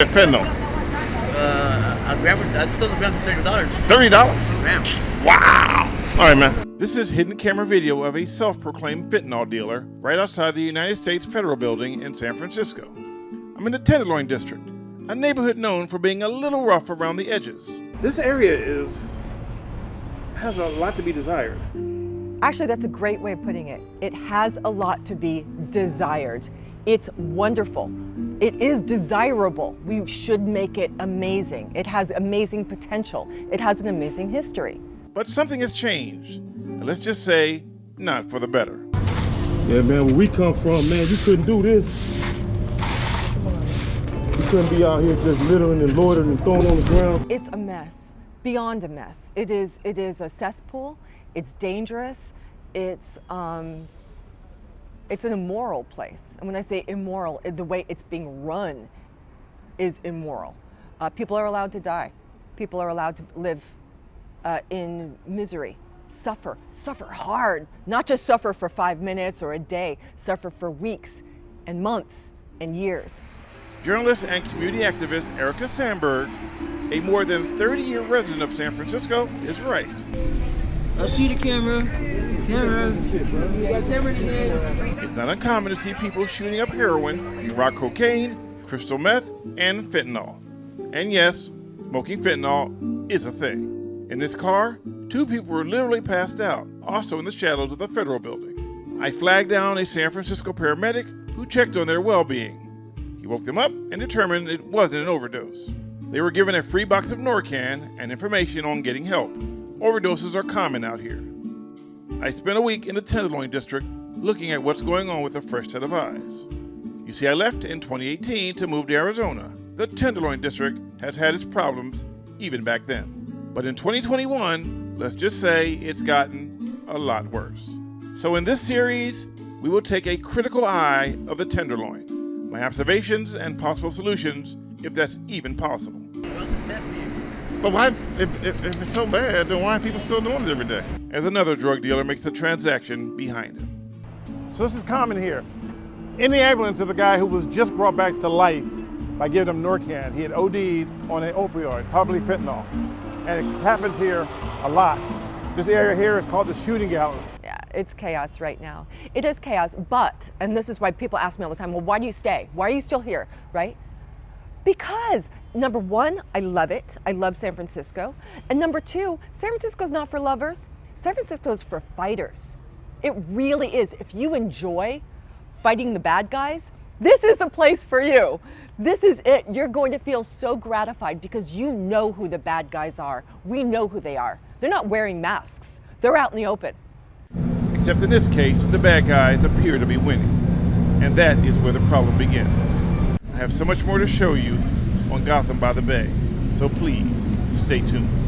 Fentanyl. Uh, a gram, I thought the gram for thirty dollars. Thirty dollars. Gram. Wow. All right, man. This is hidden camera video of a self-proclaimed fentanyl dealer right outside the United States Federal Building in San Francisco. I'm in the Tenderloin District, a neighborhood known for being a little rough around the edges. This area is has a lot to be desired. Actually, that's a great way of putting it. It has a lot to be desired. It's wonderful. It is desirable. We should make it amazing. It has amazing potential. It has an amazing history. But something has changed. And let's just say, not for the better. Yeah, man, where we come from, man, you couldn't do this. You couldn't be out here just littering and loitering and throwing on the ground. It's a mess, beyond a mess. It is, it is a cesspool. It's dangerous. It's, um, it's an immoral place. And when I say immoral, the way it's being run is immoral. Uh, people are allowed to die. People are allowed to live uh, in misery, suffer, suffer hard, not just suffer for five minutes or a day, suffer for weeks and months and years. Journalist and community activist Erica Sandberg, a more than 30-year resident of San Francisco, is right. I see the camera. Camera. It's not uncommon to see people shooting up heroin, rock cocaine, crystal meth, and fentanyl. And yes, smoking fentanyl is a thing. In this car, two people were literally passed out, also in the shadows of the federal building. I flagged down a San Francisco paramedic who checked on their well-being. He woke them up and determined it wasn't an overdose. They were given a free box of Narcan and information on getting help. Overdoses are common out here. I spent a week in the Tenderloin district looking at what's going on with a fresh set of eyes. You see, I left in 2018 to move to Arizona. The Tenderloin district has had its problems even back then. But in 2021, let's just say it's gotten a lot worse. So in this series, we will take a critical eye of the Tenderloin, my observations and possible solutions, if that's even possible. But why, if, if, if, it's so bad, then why are people still doing it every day? As another drug dealer makes the transaction behind him. So this is common here. In the ambulance is a guy who was just brought back to life by giving him Narcan. He had OD'd on an opioid, probably fentanyl. And it happens here a lot. This area here is called the shooting gallery. Yeah, it's chaos right now. It is chaos, but, and this is why people ask me all the time, well, why do you stay? Why are you still here, right? Because number one, I love it. I love San Francisco. And number two, San Francisco is not for lovers. San Francisco is for fighters. It really is. If you enjoy fighting the bad guys, this is the place for you. This is it. You're going to feel so gratified because you know who the bad guys are. We know who they are. They're not wearing masks. They're out in the open. Except in this case, the bad guys appear to be winning. And that is where the problem begins. I have so much more to show you on Gotham by the Bay, so please stay tuned.